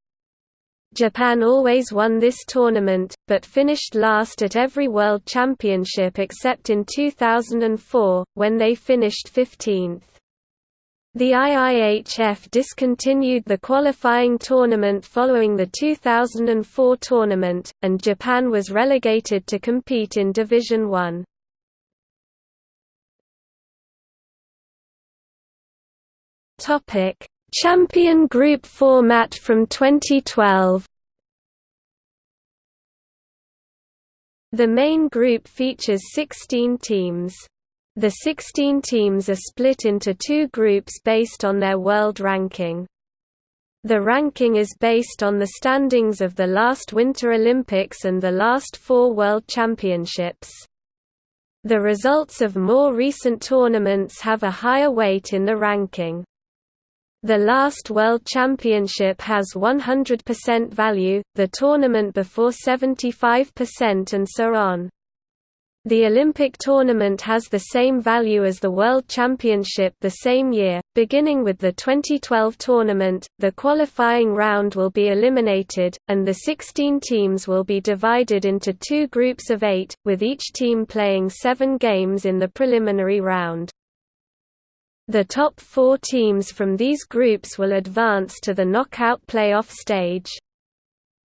Japan always won this tournament, but finished last at every World Championship except in 2004, when they finished 15th. The IIHF discontinued the qualifying tournament following the 2004 tournament, and Japan was relegated to compete in Division 1. Champion Group format from 2012 The main group features 16 teams. The 16 teams are split into two groups based on their world ranking. The ranking is based on the standings of the last Winter Olympics and the last four World Championships. The results of more recent tournaments have a higher weight in the ranking. The last World Championship has 100% value, the tournament before 75% and so on. The Olympic tournament has the same value as the World Championship the same year. Beginning with the 2012 tournament, the qualifying round will be eliminated, and the 16 teams will be divided into two groups of eight, with each team playing seven games in the preliminary round. The top four teams from these groups will advance to the knockout playoff stage.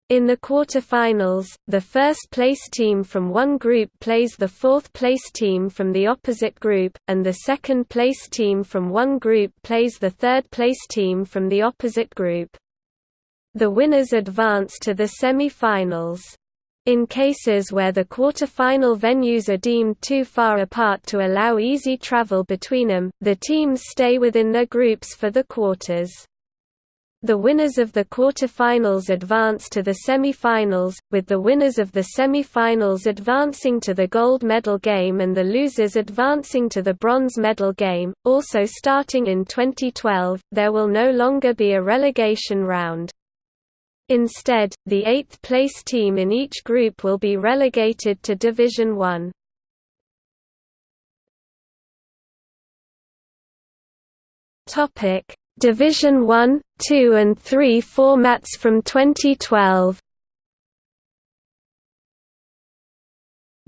In the quarter-finals, the first-place team from one group plays the fourth-place team from the opposite group, and the second-place team from one group plays the third-place team from the opposite group. The winners advance to the semi-finals. In cases where the quarter-final venues are deemed too far apart to allow easy travel between them, the teams stay within their groups for the quarters. The winners of the quarter-finals advance to the semi-finals, with the winners of the semi-finals advancing to the gold medal game and the losers advancing to the bronze medal game. Also starting in 2012, there will no longer be a relegation round. Instead, the eighth-place team in each group will be relegated to Division 1. Topic: Division 1, 2 and 3 formats from 2012.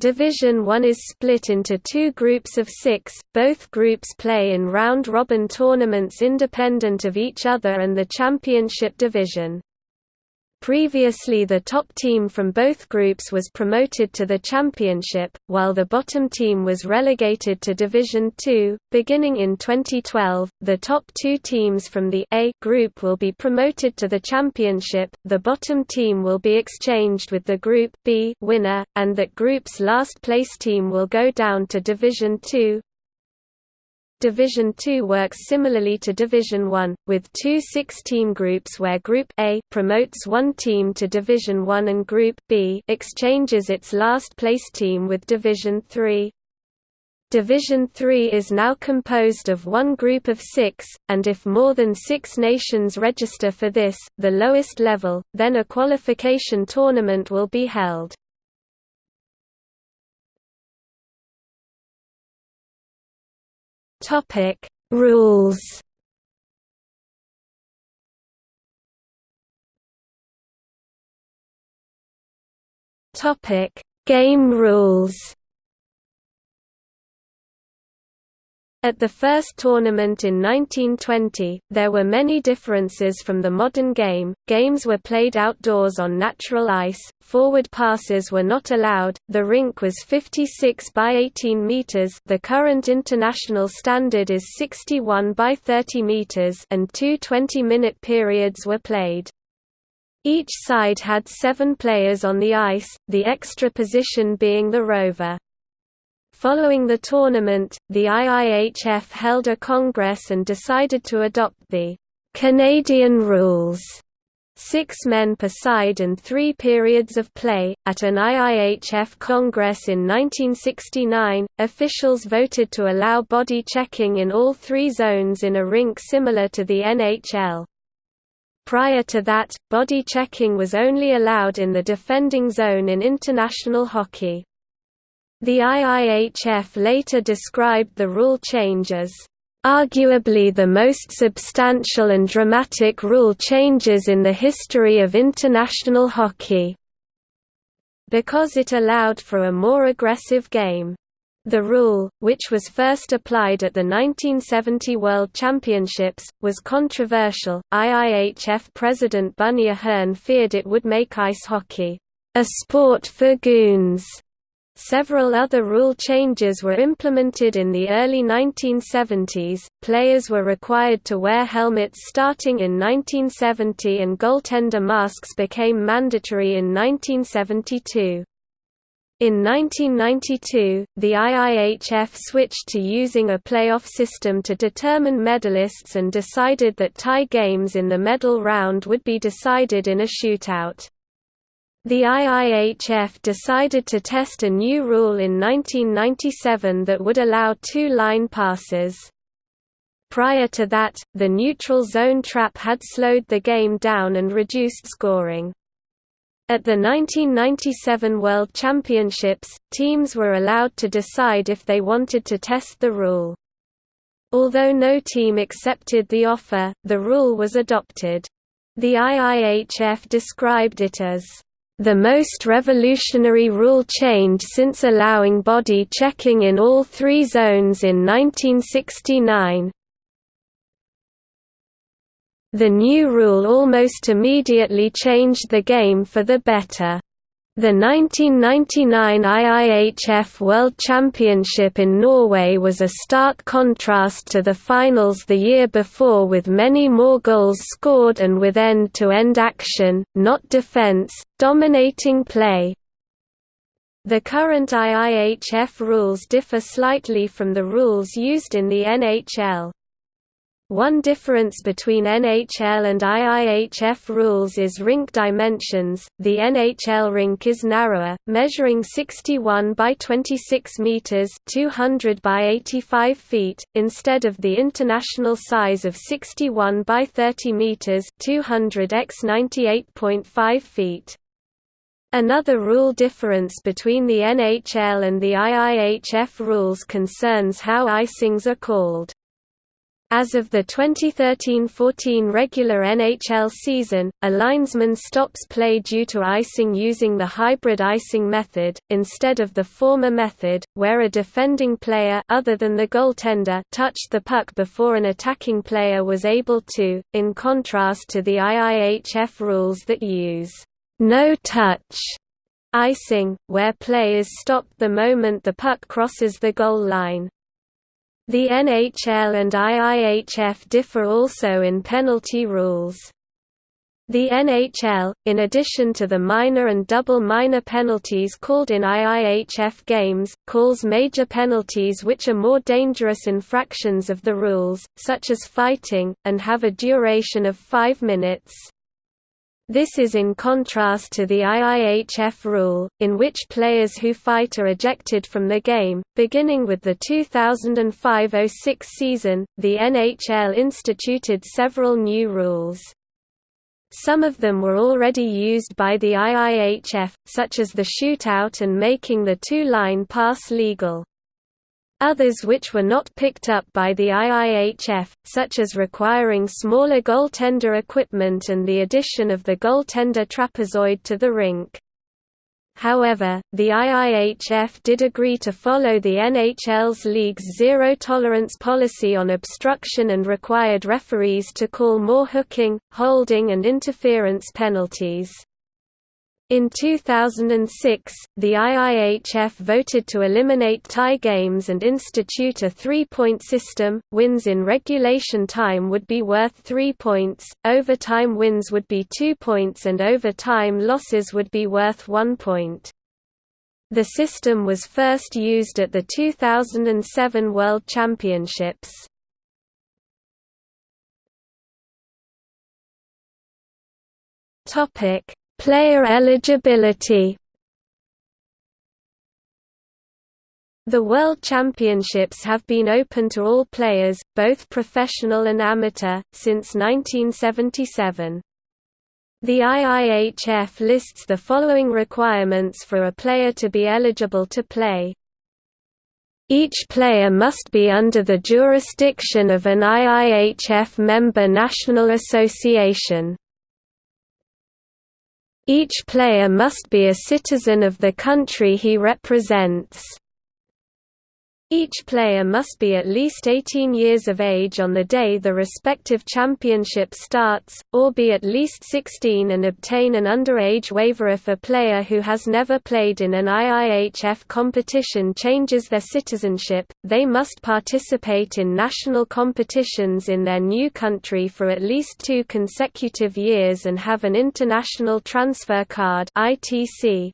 Division 1 is split into two groups of six, both groups play in round-robin tournaments independent of each other and the championship division. Previously the top team from both groups was promoted to the championship, while the bottom team was relegated to Division Two. Beginning in 2012, the top two teams from the A group will be promoted to the championship, the bottom team will be exchanged with the Group B winner, and that group's last place team will go down to Division Two. Division 2 works similarly to Division 1, with two six-team groups where Group A promotes one team to Division 1 and Group B exchanges its last-place team with Division 3. Division 3 is now composed of one group of six, and if more than six nations register for this, the lowest level, then a qualification tournament will be held. Topic Rules. Topic Game rules At the first tournament in 1920, there were many differences from the modern game. Games were played outdoors on natural ice, forward passes were not allowed, the rink was 56 by 18 meters, the current international standard is 61 by 30 meters, and two 20-minute periods were played. Each side had 7 players on the ice, the extra position being the rover. Following the tournament, the IIHF held a congress and decided to adopt the Canadian rules six men per side and three periods of play. At an IIHF Congress in 1969, officials voted to allow body checking in all three zones in a rink similar to the NHL. Prior to that, body checking was only allowed in the defending zone in international hockey. The IIHF later described the rule change as arguably the most substantial and dramatic rule changes in the history of international hockey, because it allowed for a more aggressive game. The rule, which was first applied at the 1970 World Championships, was controversial. IIHF President Bunny Ahearne feared it would make ice hockey a sport for goons Several other rule changes were implemented in the early 1970s. Players were required to wear helmets starting in 1970 and goaltender masks became mandatory in 1972. In 1992, the IIHF switched to using a playoff system to determine medalists and decided that tie games in the medal round would be decided in a shootout. The IIHF decided to test a new rule in 1997 that would allow two line passes. Prior to that, the neutral zone trap had slowed the game down and reduced scoring. At the 1997 World Championships, teams were allowed to decide if they wanted to test the rule. Although no team accepted the offer, the rule was adopted. The IIHF described it as the most revolutionary rule change since allowing body checking in all three zones in 1969. The new rule almost immediately changed the game for the better. The 1999 IIHF World Championship in Norway was a stark contrast to the finals the year before with many more goals scored and with end-to-end -end action, not defense, dominating play. The current IIHF rules differ slightly from the rules used in the NHL. One difference between NHL and IIHF rules is rink dimensions. The NHL rink is narrower, measuring 61 by 26 meters, 200 by 85 feet, instead of the international size of 61 by 30 meters, 200 x 98.5 feet. Another rule difference between the NHL and the IIHF rules concerns how icings are called. As of the 2013–14 regular NHL season, a linesman stops play due to icing using the hybrid icing method, instead of the former method, where a defending player other than the goaltender touched the puck before an attacking player was able to, in contrast to the IIHF rules that use no-touch icing, where play is stopped the moment the puck crosses the goal line. The NHL and IIHF differ also in penalty rules. The NHL, in addition to the minor and double minor penalties called in IIHF games, calls major penalties which are more dangerous infractions of the rules, such as fighting, and have a duration of five minutes. This is in contrast to the IIHF rule, in which players who fight are ejected from the game. Beginning with the 2005 06 season, the NHL instituted several new rules. Some of them were already used by the IIHF, such as the shootout and making the two-line pass legal. Others which were not picked up by the IIHF, such as requiring smaller goaltender equipment and the addition of the goaltender trapezoid to the rink. However, the IIHF did agree to follow the NHL's league's zero-tolerance policy on obstruction and required referees to call more hooking, holding and interference penalties. In 2006, the IIHF voted to eliminate tie games and institute a three-point system, wins in regulation time would be worth three points, overtime wins would be two points and overtime losses would be worth one point. The system was first used at the 2007 World Championships. Topic Player eligibility The World Championships have been open to all players, both professional and amateur, since 1977. The IIHF lists the following requirements for a player to be eligible to play. Each player must be under the jurisdiction of an IIHF member national association. Each player must be a citizen of the country he represents. Each player must be at least 18 years of age on the day the respective championship starts, or be at least 16 and obtain an underage waiver if a player who has never played in an IIHF competition changes their citizenship, they must participate in national competitions in their new country for at least two consecutive years and have an international transfer card ITC,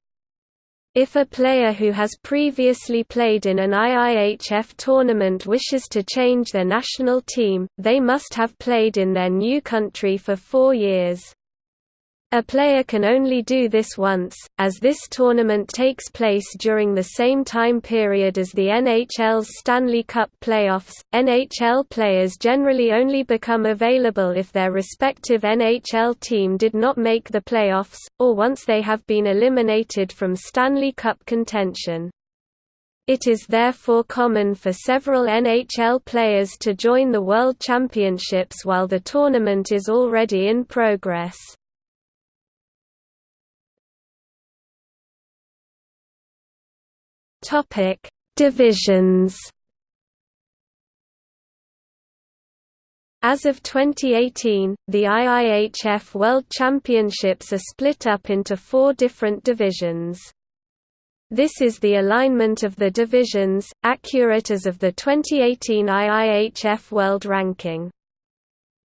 if a player who has previously played in an IIHF tournament wishes to change their national team, they must have played in their new country for four years. A player can only do this once, as this tournament takes place during the same time period as the NHL's Stanley Cup playoffs. NHL players generally only become available if their respective NHL team did not make the playoffs, or once they have been eliminated from Stanley Cup contention. It is therefore common for several NHL players to join the World Championships while the tournament is already in progress. Topic: Divisions. As of 2018, the IIHF World Championships are split up into four different divisions. This is the alignment of the divisions, accurate as of the 2018 IIHF World Ranking.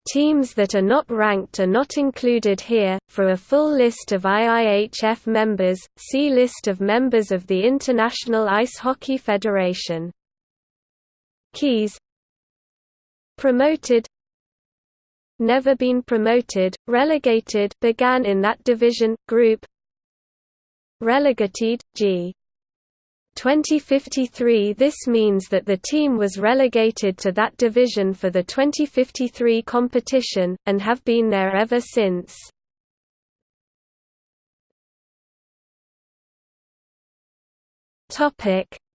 Teams that are not ranked are not included here. For a full list of IIHF members, see List of members of the International Ice Hockey Federation. Keys Promoted Never been promoted, relegated began in that division, group Relegated, G 2053 This means that the team was relegated to that division for the 2053 competition, and have been there ever since.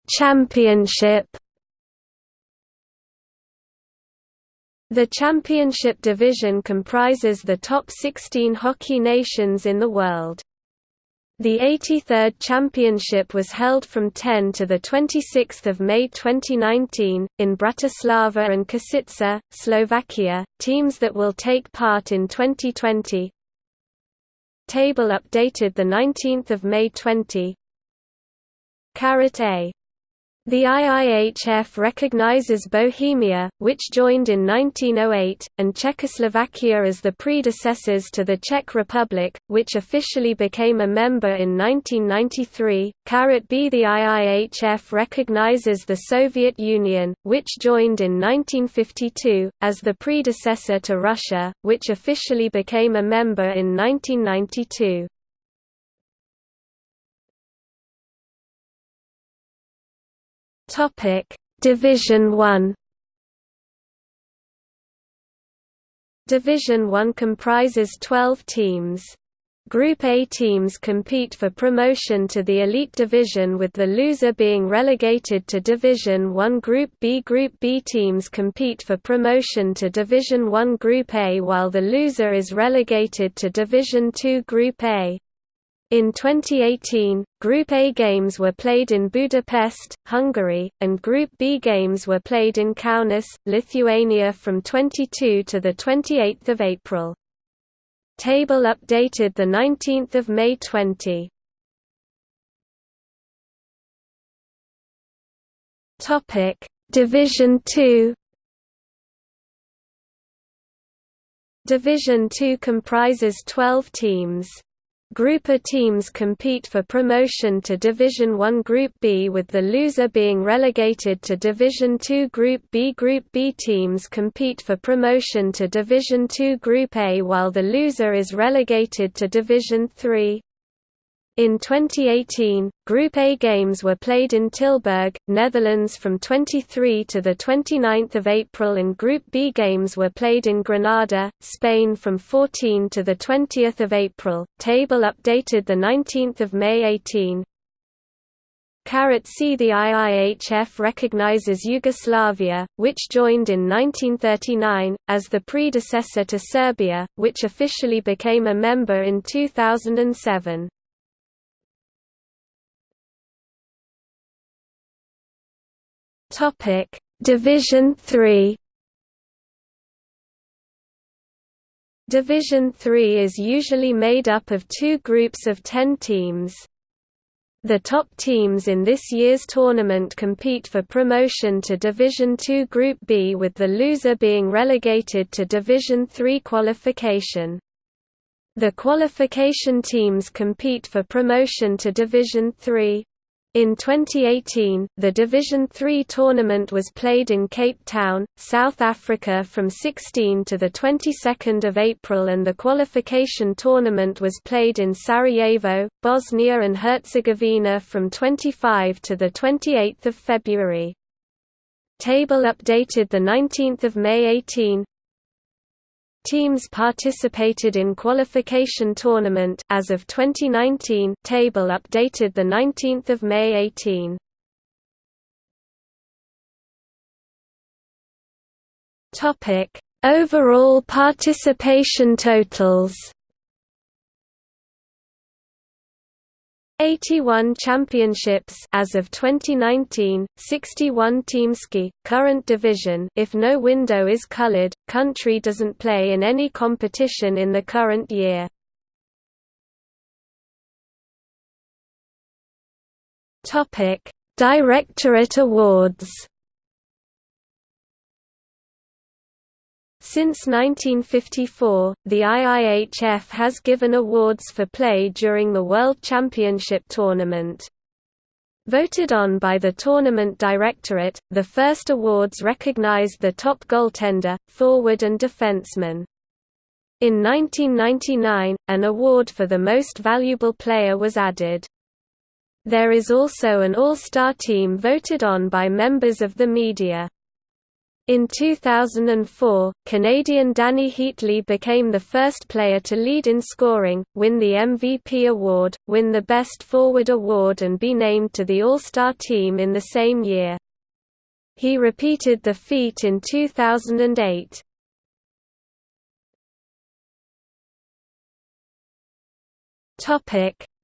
Championship The championship division comprises the top 16 hockey nations in the world. The 83rd Championship was held from 10 to 26 May 2019, in Bratislava and Košice, Slovakia, teams that will take part in 2020 Table updated 19 May 20 Carat A the IIHF recognizes Bohemia, which joined in 1908, and Czechoslovakia as the predecessors to the Czech Republic, which officially became a member in 1993. Carat B The IIHF recognizes the Soviet Union, which joined in 1952, as the predecessor to Russia, which officially became a member in 1992. Topic: Division 1 Division 1 comprises 12 teams. Group A teams compete for promotion to the Elite Division with the loser being relegated to Division 1 Group B Group B teams compete for promotion to Division 1 Group A while the loser is relegated to Division 2 Group A. In 2018, Group A games were played in Budapest, Hungary, and Group B games were played in Kaunas, Lithuania from 22 to 28 April. Table updated 19 May 20. Division 2 Division 2 comprises 12 teams. Group A teams compete for promotion to Division 1 Group B with the loser being relegated to Division 2 Group B Group B teams compete for promotion to Division 2 Group A while the loser is relegated to Division 3. In 2018, Group A games were played in Tilburg, Netherlands from 23 to 29 April and Group B games were played in Granada, Spain from 14 to 20 April. Table updated 19 May 18. Carat C The IIHF recognizes Yugoslavia, which joined in 1939, as the predecessor to Serbia, which officially became a member in 2007. Topic: Division 3 Division 3 is usually made up of two groups of 10 teams. The top teams in this year's tournament compete for promotion to Division 2 Group B with the loser being relegated to Division 3 qualification. The qualification teams compete for promotion to Division 3. In 2018, the Division Three tournament was played in Cape Town, South Africa from 16 to the 22nd of April and the qualification tournament was played in Sarajevo, Bosnia and Herzegovina from 25 to the 28th of February. Table updated the 19th of May 18 Teams participated in qualification tournament. As of 2019 table updated the 19th of May 18 Topic Overall participation totals 81 championships as of 2019, 61 Teamski, current division if no window is colored, country doesn't play in any competition in the current year. Directorate Awards Since 1954, the IIHF has given awards for play during the World Championship tournament. Voted on by the tournament directorate, the first awards recognized the top goaltender, forward and defenseman. In 1999, an award for the most valuable player was added. There is also an all-star team voted on by members of the media. In 2004, Canadian Dany Heatley became the first player to lead in scoring, win the MVP award, win the Best Forward award and be named to the All-Star team in the same year. He repeated the feat in 2008.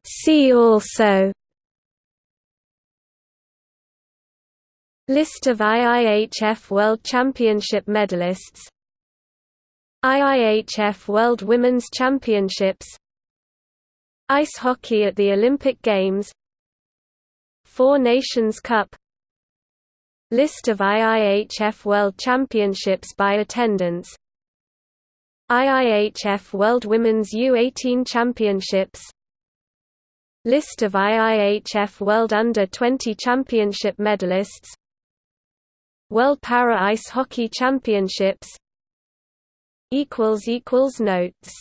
See also List of IIHF World Championship medalists. IIHF World Women's Championships. Ice hockey at the Olympic Games. Four Nations Cup. List of IIHF World Championships by attendance. IIHF World Women's U18 Championships. List of IIHF World Under-20 Championship medalists World Para Ice Hockey Championships. Notes